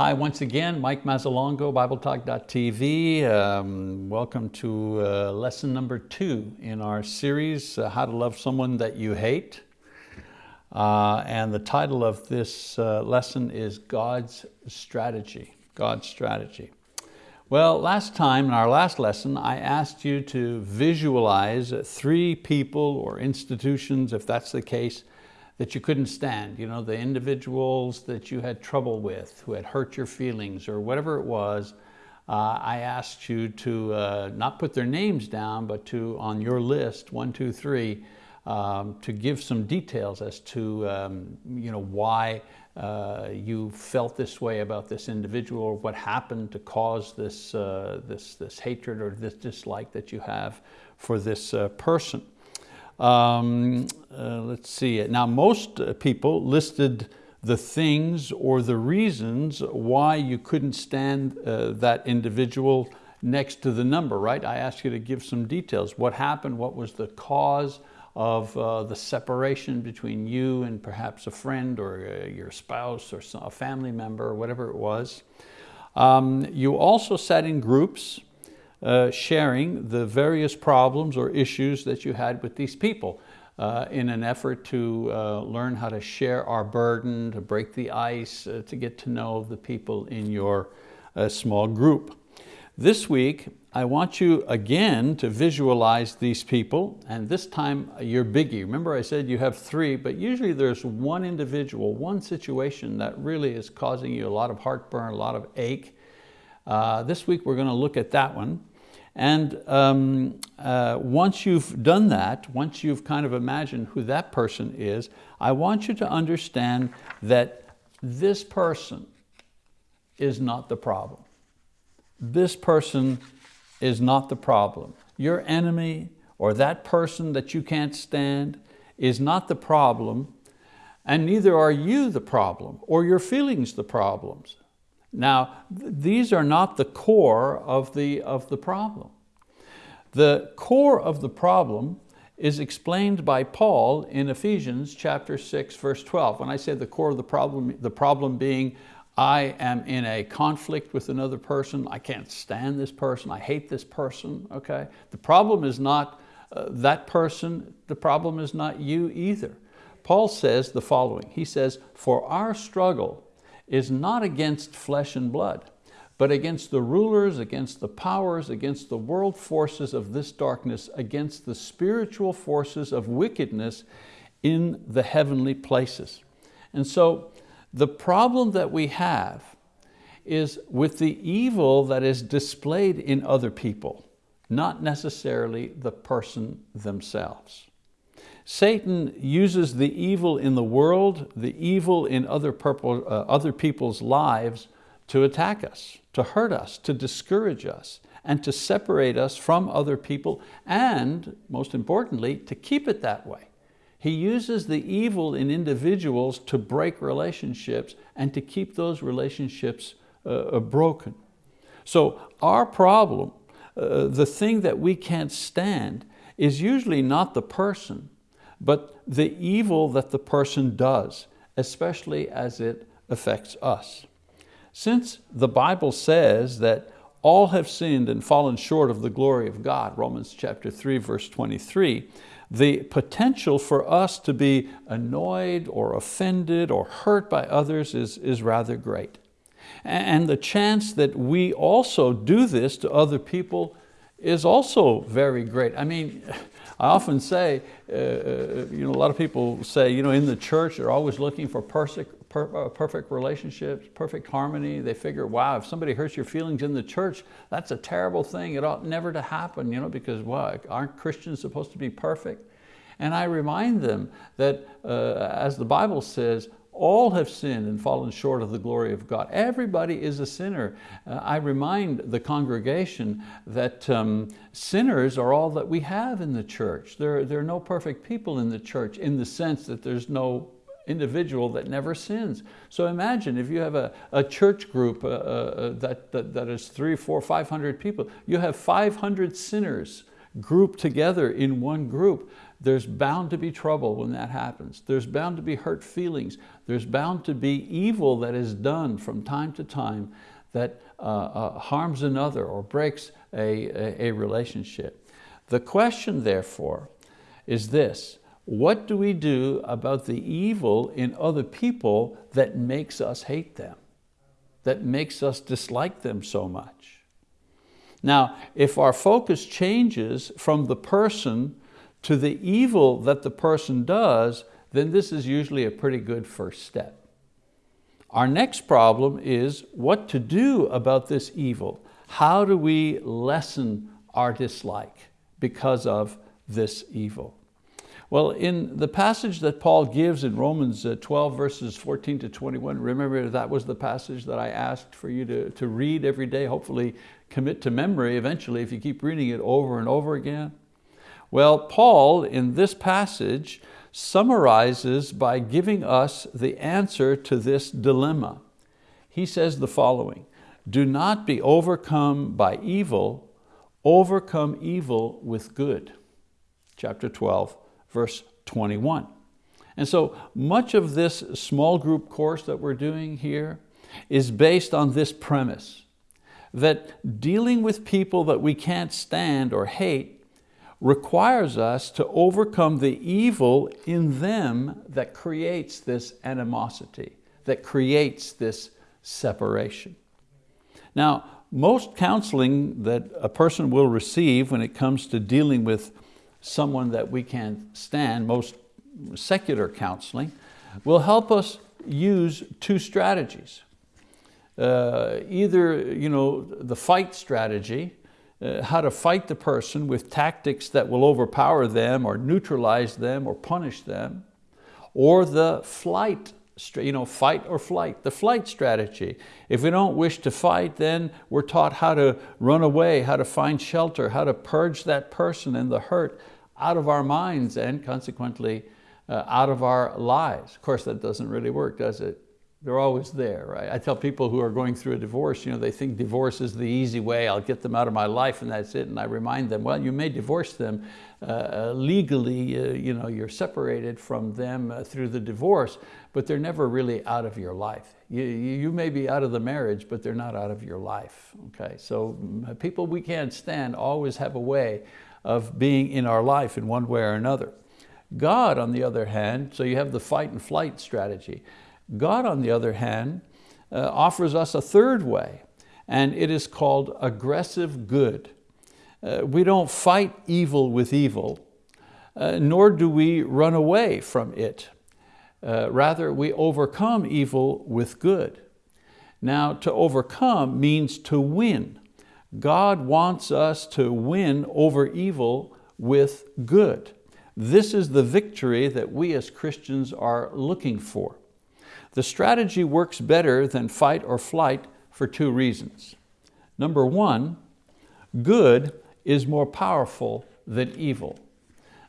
Hi, once again, Mike Mazzalongo, BibleTalk.tv. Um, welcome to uh, lesson number two in our series, uh, How to Love Someone That You Hate. Uh, and the title of this uh, lesson is God's Strategy, God's Strategy. Well, last time, in our last lesson, I asked you to visualize three people or institutions, if that's the case, that you couldn't stand, you know, the individuals that you had trouble with, who had hurt your feelings or whatever it was, uh, I asked you to uh, not put their names down, but to, on your list, one, two, three, um, to give some details as to um, you know, why uh, you felt this way about this individual or what happened to cause this, uh, this, this hatred or this dislike that you have for this uh, person. Um, uh, let's see, now most people listed the things or the reasons why you couldn't stand uh, that individual next to the number, right? I asked you to give some details. What happened, what was the cause of uh, the separation between you and perhaps a friend or uh, your spouse or a family member or whatever it was. Um, you also sat in groups uh, sharing the various problems or issues that you had with these people uh, in an effort to uh, learn how to share our burden, to break the ice, uh, to get to know the people in your uh, small group. This week, I want you again to visualize these people, and this time your biggie. Remember I said you have three, but usually there's one individual, one situation that really is causing you a lot of heartburn, a lot of ache. Uh, this week we're going to look at that one. And um, uh, once you've done that, once you've kind of imagined who that person is, I want you to understand that this person is not the problem. This person is not the problem. Your enemy or that person that you can't stand is not the problem and neither are you the problem or your feelings the problems. Now, these are not the core of the, of the problem. The core of the problem is explained by Paul in Ephesians chapter 6, verse 12. When I say the core of the problem, the problem being I am in a conflict with another person, I can't stand this person, I hate this person, okay? The problem is not uh, that person, the problem is not you either. Paul says the following, he says, for our struggle is not against flesh and blood, but against the rulers, against the powers, against the world forces of this darkness, against the spiritual forces of wickedness in the heavenly places. And so the problem that we have is with the evil that is displayed in other people, not necessarily the person themselves. Satan uses the evil in the world, the evil in other, purple, uh, other people's lives to attack us, to hurt us, to discourage us, and to separate us from other people, and most importantly, to keep it that way. He uses the evil in individuals to break relationships and to keep those relationships uh, uh broken. So our problem, uh, the thing that we can't stand, is usually not the person, but the evil that the person does, especially as it affects us. Since the Bible says that all have sinned and fallen short of the glory of God, Romans chapter 3, verse 23, the potential for us to be annoyed or offended or hurt by others is, is rather great. And the chance that we also do this to other people is also very great. I mean, I often say, uh, uh, you know, a lot of people say, you know, in the church, they're always looking for perfect, per, uh, perfect relationships, perfect harmony. They figure, wow, if somebody hurts your feelings in the church, that's a terrible thing. It ought never to happen, you know, because well, aren't Christians supposed to be perfect? And I remind them that uh, as the Bible says, all have sinned and fallen short of the glory of God. Everybody is a sinner. Uh, I remind the congregation that um, sinners are all that we have in the church. There, there are no perfect people in the church in the sense that there's no individual that never sins. So imagine if you have a, a church group uh, uh, that, that, that is three, four, 500 people, you have 500 sinners grouped together in one group. There's bound to be trouble when that happens. There's bound to be hurt feelings. There's bound to be evil that is done from time to time that uh, uh, harms another or breaks a, a, a relationship. The question therefore is this, what do we do about the evil in other people that makes us hate them, that makes us dislike them so much? Now, if our focus changes from the person to the evil that the person does, then this is usually a pretty good first step. Our next problem is what to do about this evil. How do we lessen our dislike because of this evil? Well, in the passage that Paul gives in Romans uh, 12 verses 14 to 21, remember that was the passage that I asked for you to, to read every day, hopefully commit to memory eventually if you keep reading it over and over again. Well, Paul in this passage summarizes by giving us the answer to this dilemma. He says the following, do not be overcome by evil, overcome evil with good. Chapter 12, verse 21. And so much of this small group course that we're doing here is based on this premise, that dealing with people that we can't stand or hate requires us to overcome the evil in them that creates this animosity, that creates this separation. Now, most counseling that a person will receive when it comes to dealing with someone that we can't stand, most secular counseling, will help us use two strategies. Uh, either you know, the fight strategy, uh, how to fight the person with tactics that will overpower them or neutralize them or punish them, or the flight, you know, fight or flight, the flight strategy. If we don't wish to fight, then we're taught how to run away, how to find shelter, how to purge that person and the hurt out of our minds and consequently uh, out of our lives. Of course, that doesn't really work, does it? They're always there, right? I tell people who are going through a divorce, you know, they think divorce is the easy way, I'll get them out of my life and that's it. And I remind them, well, you may divorce them uh, uh legally, uh, you know, you're separated from them uh, through the divorce, but they're never really out of your life. You, you may be out of the marriage, but they're not out of your life, okay? So mm, people we can't stand always have a way of being in our life in one way or another. God, on the other hand, so you have the fight and flight strategy. God, on the other hand, uh, offers us a third way, and it is called aggressive good. Uh, we don't fight evil with evil, uh, nor do we run away from it. Uh, rather, we overcome evil with good. Now, to overcome means to win. God wants us to win over evil with good. This is the victory that we as Christians are looking for. The strategy works better than fight or flight for two reasons. Number one, good is more powerful than evil.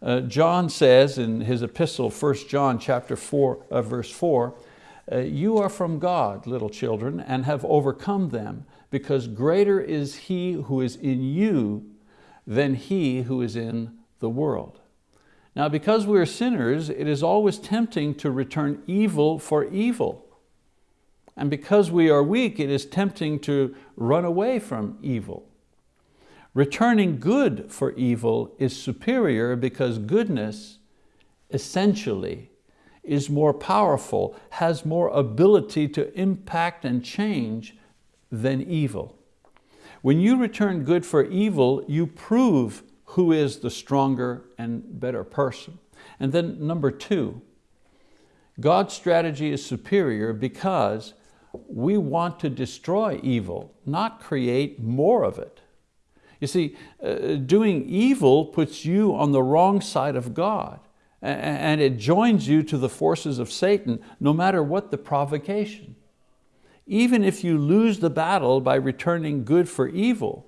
Uh, John says in his epistle, 1 John chapter 4, uh, verse 4, uh, you are from God, little children, and have overcome them, because greater is He who is in you than he who is in the world. Now because we are sinners, it is always tempting to return evil for evil. And because we are weak, it is tempting to run away from evil. Returning good for evil is superior because goodness essentially is more powerful, has more ability to impact and change than evil. When you return good for evil, you prove who is the stronger and better person. And then number two, God's strategy is superior because we want to destroy evil, not create more of it. You see, uh, doing evil puts you on the wrong side of God and it joins you to the forces of Satan no matter what the provocation. Even if you lose the battle by returning good for evil,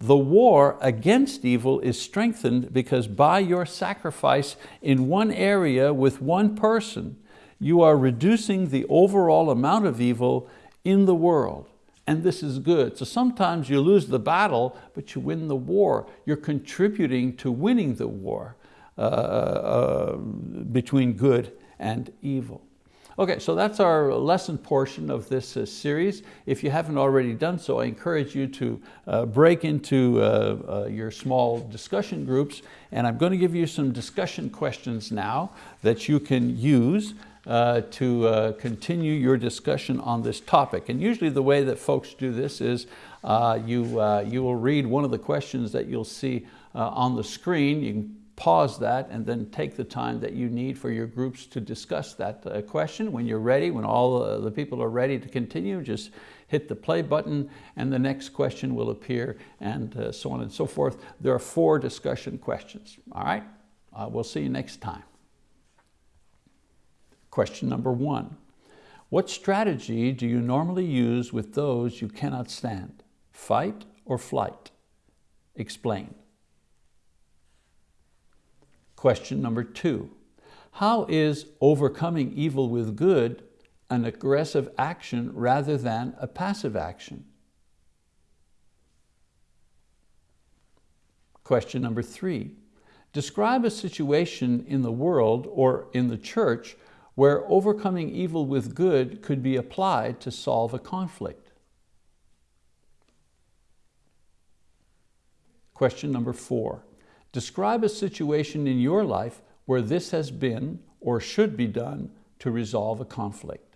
the war against evil is strengthened because by your sacrifice in one area with one person, you are reducing the overall amount of evil in the world. And this is good. So sometimes you lose the battle, but you win the war. You're contributing to winning the war. uh, uh, between good and evil. Okay, so that's our lesson portion of this uh, series. If you haven't already done so, I encourage you to uh, break into uh, uh your small discussion groups, and I'm going to give you some discussion questions now that you can use uh, to uh, continue your discussion on this topic. And usually the way that folks do this is you, you will read one of the questions that you'll see on the screen. You can pause that and then take the time that you need for your groups to discuss that uh, question. When you're ready, when all uh, the people are ready to continue, just hit the play button and the next question will appear and uh, so on and so forth. There are four discussion questions, all right? Uh, we'll see you next time. Question number one, what strategy do you normally use with those you cannot stand? Fight or flight? Explain. Question number two, how is overcoming evil with good an aggressive action rather than a passive action? Question number three, describe a situation in the world or in the church where overcoming evil with good could be applied to solve a conflict. Question number four, Describe a situation in your life where this has been or should be done to resolve a conflict.